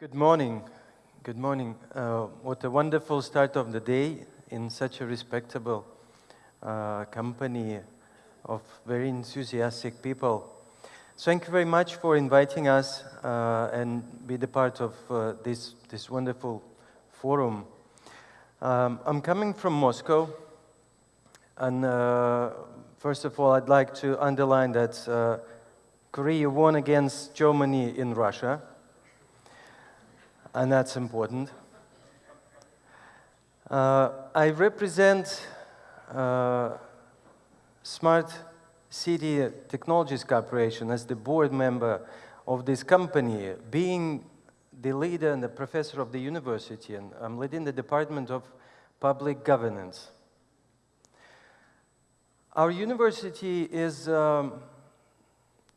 Good morning. Good morning. Uh, what a wonderful start of the day in such a respectable uh, company of very enthusiastic people. Thank you very much for inviting us uh, and be the part of uh, this, this wonderful forum. Um, I'm coming from Moscow, and uh, first of all, I'd like to underline that uh, Korea won against Germany in Russia and that's important. Uh, I represent uh, Smart City Technologies Corporation as the board member of this company, being the leader and the professor of the university, and I'm leading the Department of Public Governance. Our university is um,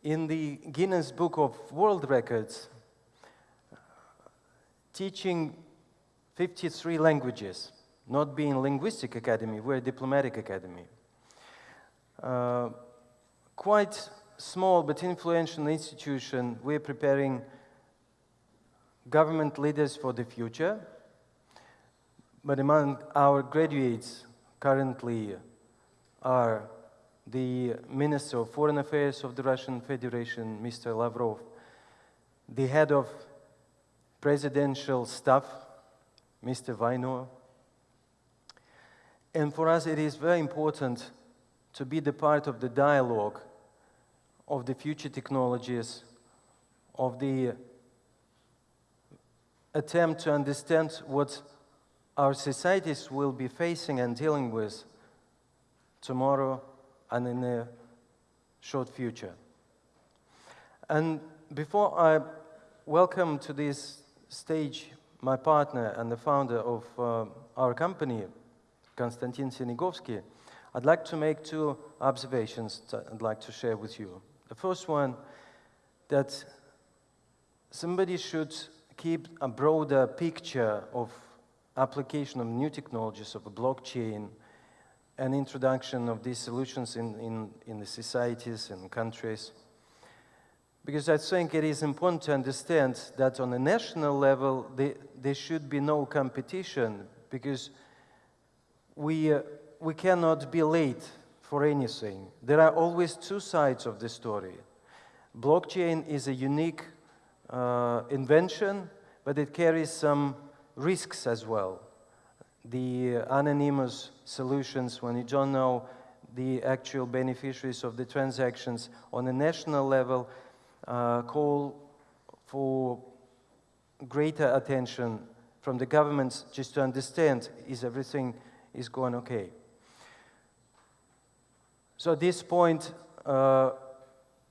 in the Guinness Book of World Records teaching 53 languages, not being linguistic academy, we're a diplomatic academy. Uh, quite small but influential institution, we're preparing government leaders for the future. But among our graduates currently are the Minister of Foreign Affairs of the Russian Federation, Mr. Lavrov, the head of presidential staff, Mr. Vaino. And for us, it is very important to be the part of the dialogue of the future technologies, of the attempt to understand what our societies will be facing and dealing with tomorrow and in the short future. And before I welcome to this stage my partner and the founder of uh, our company, Konstantin Senegovsky, I'd like to make two observations that I'd like to share with you. The first one, that somebody should keep a broader picture of application of new technologies of a blockchain and introduction of these solutions in, in, in the societies and countries because I think it is important to understand that on a national level, the, there should be no competition because we, uh, we cannot be late for anything. There are always two sides of the story. Blockchain is a unique uh, invention, but it carries some risks as well. The anonymous solutions, when you don't know the actual beneficiaries of the transactions on a national level, call for greater attention from the governments just to understand is everything is going okay. So at this point, uh,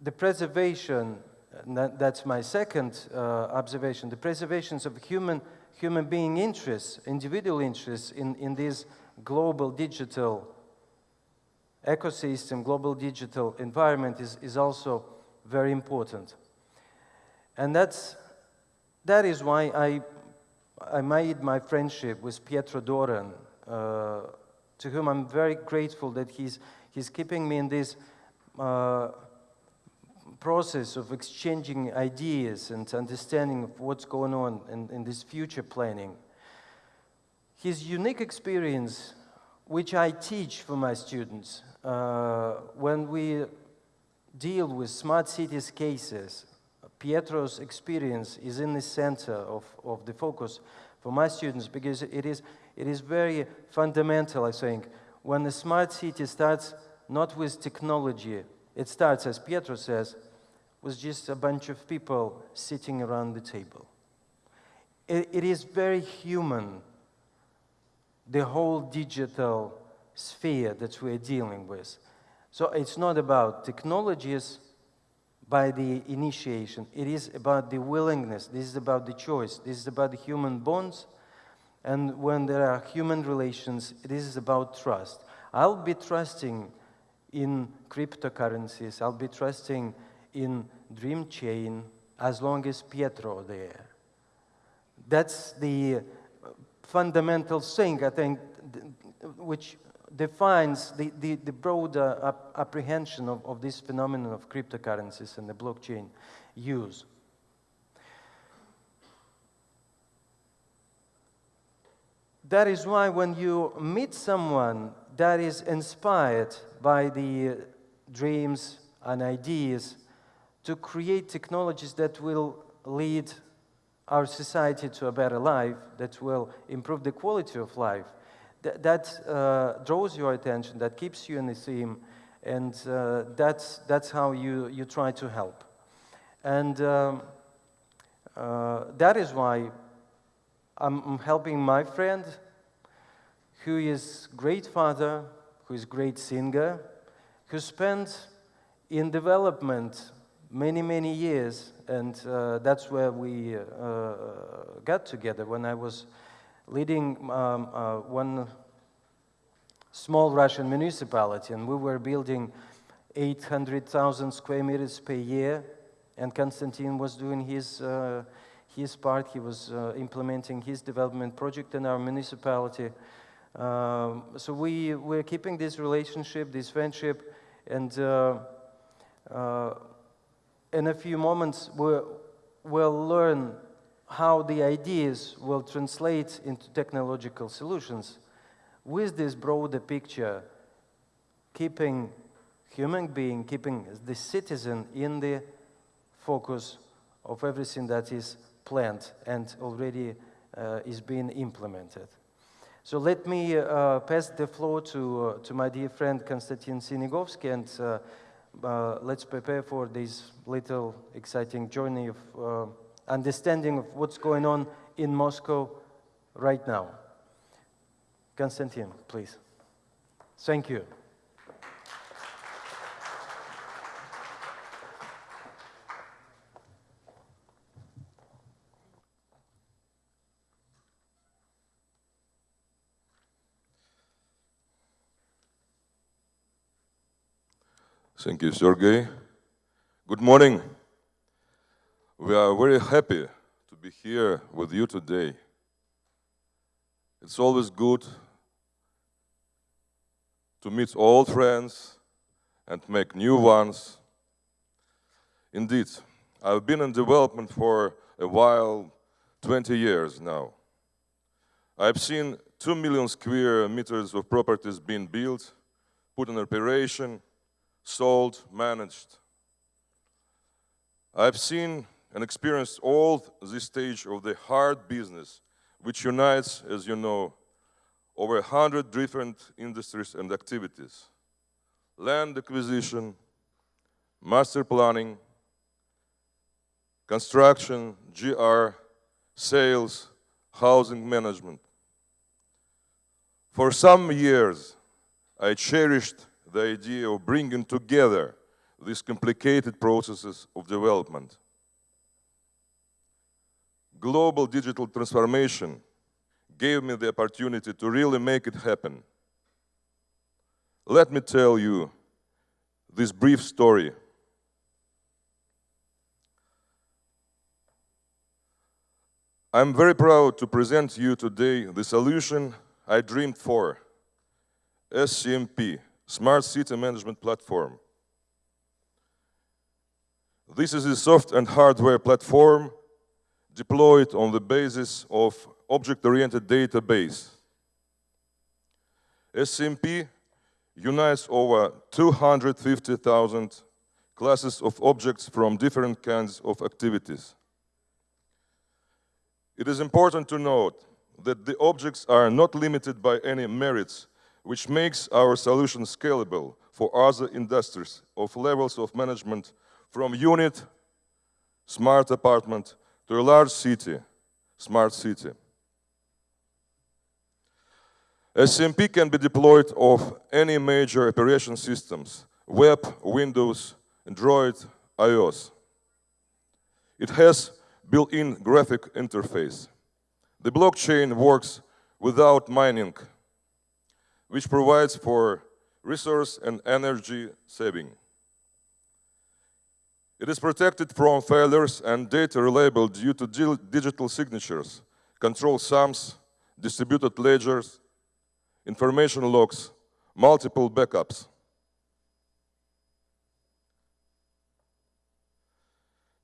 the preservation, that, that's my second uh, observation, the preservations of human, human being interests, individual interests in, in this global digital ecosystem, global digital environment is, is also very important. And that's, that is why I, I made my friendship with Pietro Doran, uh, to whom I'm very grateful that he's, he's keeping me in this uh, process of exchanging ideas and understanding of what's going on in, in this future planning. His unique experience, which I teach for my students, uh, when we deal with smart cities cases, Pietro's experience is in the center of, of the focus for my students because it is, it is very fundamental, I think. When the smart city starts not with technology, it starts, as Pietro says, with just a bunch of people sitting around the table. it, it is very human, the whole digital sphere that we're dealing with. So it's not about technologies by the initiation. It is about the willingness. This is about the choice. This is about the human bonds. And when there are human relations, this is about trust. I'll be trusting in cryptocurrencies. I'll be trusting in Dream Chain as long as Pietro there. That's the fundamental thing, I think, which defines the, the, the broader ap apprehension of, of this phenomenon of cryptocurrencies and the blockchain use. that is why when you meet someone that is inspired by the dreams and ideas to create technologies that will lead our society to a better life, that will improve the quality of life, th that uh, draws your attention, that keeps you in the theme, and uh, that's, that's how you, you try to help. And um, uh, that is why I'm, helping my friend, who is great father, who is great singer, who spent in development many, many years, and uh, that's where we uh, got together when I was leading um, uh, one small Russian municipality, and we were building 800,000 square meters per year, and Konstantin was doing his, uh, his part. He was uh, implementing his development project in our municipality. Um, so we, we're keeping this relationship, this friendship, and uh, uh, in a few moments we'll, we'll learn how the ideas will translate into technological solutions with this broader picture, keeping human being, keeping the citizen in the focus of everything that is planned and already uh, is being implemented. So let me uh, pass the floor to, uh, to my dear friend Konstantin Sinigovsky and uh, uh, let's prepare for this little exciting journey of uh, understanding of what's going on in Moscow right now. Konstantin, please. Thank you. Thank you, Sergey. Good morning. We are very happy to be here with you today. It's always good to meet old friends and make new ones. Indeed, I've been in development for a while, 20 years now. I've seen 2 million square meters of properties being built, put in operation, sold, managed. I've seen and experienced all this stage of the hard business, which unites, as you know, over 100 different industries and activities. Land acquisition, master planning, construction, GR, sales, housing management. For some years, I cherished the idea of bringing together these complicated processes of development. Global digital transformation gave me the opportunity to really make it happen. Let me tell you this brief story. I'm very proud to present you today the solution I dreamed for, SCMP, Smart City Management Platform. This is a soft and hardware platform deployed on the basis of object-oriented database. SCMP unites over 250,000 classes of objects from different kinds of activities. It is important to note that the objects are not limited by any merits which makes our solution scalable for other industries of levels of management from unit, smart apartment, to a large city, smart city. SMP can be deployed of any major operation systems, web, Windows, Android, iOS. It has built-in graphic interface. The blockchain works without mining which provides for resource and energy saving. It is protected from failures and data reliable due to digital signatures, control sums, distributed ledgers, information logs, multiple backups.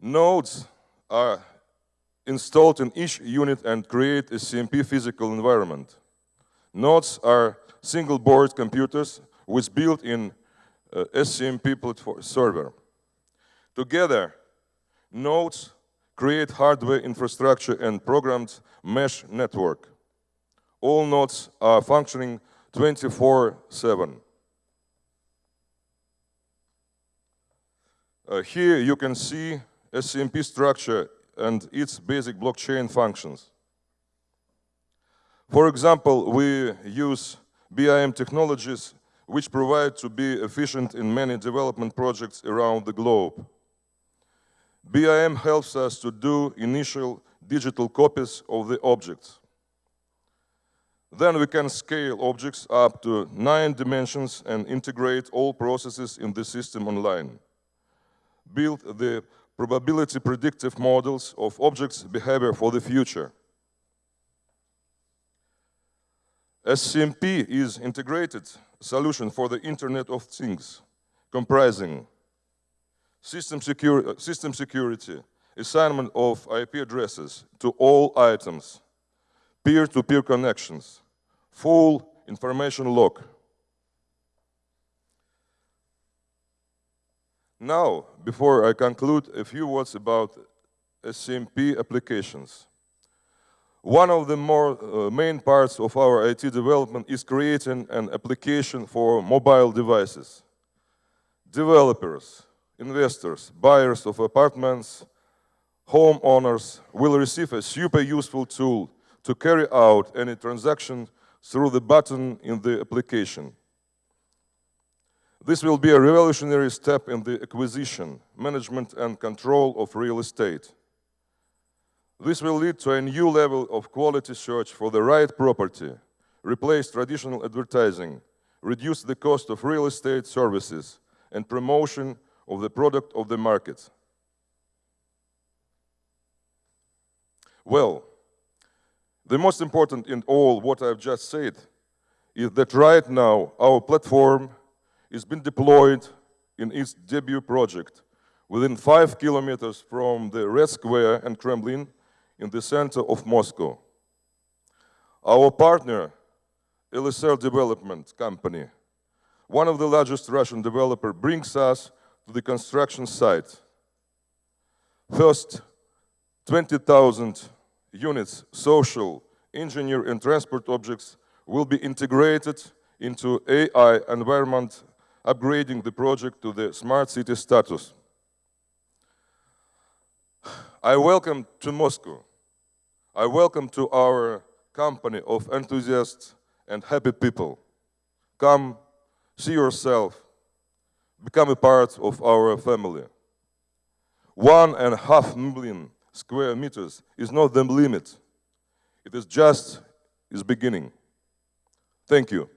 Nodes are installed in each unit and create a CMP physical environment. Nodes are single board computers with built-in uh, SCMP server. Together, nodes create hardware infrastructure and programmed mesh network. All nodes are functioning 24-7. Uh, here you can see SCMP structure and its basic blockchain functions. For example, we use BIM technologies which provide to be efficient in many development projects around the globe. BIM helps us to do initial digital copies of the objects. Then we can scale objects up to nine dimensions and integrate all processes in the system online build the probability predictive models of objects' behavior for the future. SCMP is integrated solution for the Internet of Things, comprising system, secur system security, assignment of IP addresses to all items, peer-to-peer -peer connections, full information log, Now, before I conclude, a few words about SCMP applications. One of the more uh, main parts of our IT development is creating an application for mobile devices. Developers, investors, buyers of apartments, homeowners will receive a super useful tool to carry out any transaction through the button in the application. This will be a revolutionary step in the acquisition, management and control of real estate. This will lead to a new level of quality search for the right property, replace traditional advertising, reduce the cost of real estate services, and promotion of the product of the market. Well, the most important in all what I've just said is that right now our platform is being deployed in its debut project within five kilometers from the Red Square and Kremlin in the center of Moscow. Our partner, LSR Development Company, one of the largest Russian developers, brings us to the construction site. First, 20,000 units, social, engineer and transport objects will be integrated into AI environment upgrading the project to the smart city status. I welcome to Moscow. I welcome to our company of enthusiasts and happy people. Come, see yourself, become a part of our family. One and a half million square meters is not the limit. It is just its beginning. Thank you.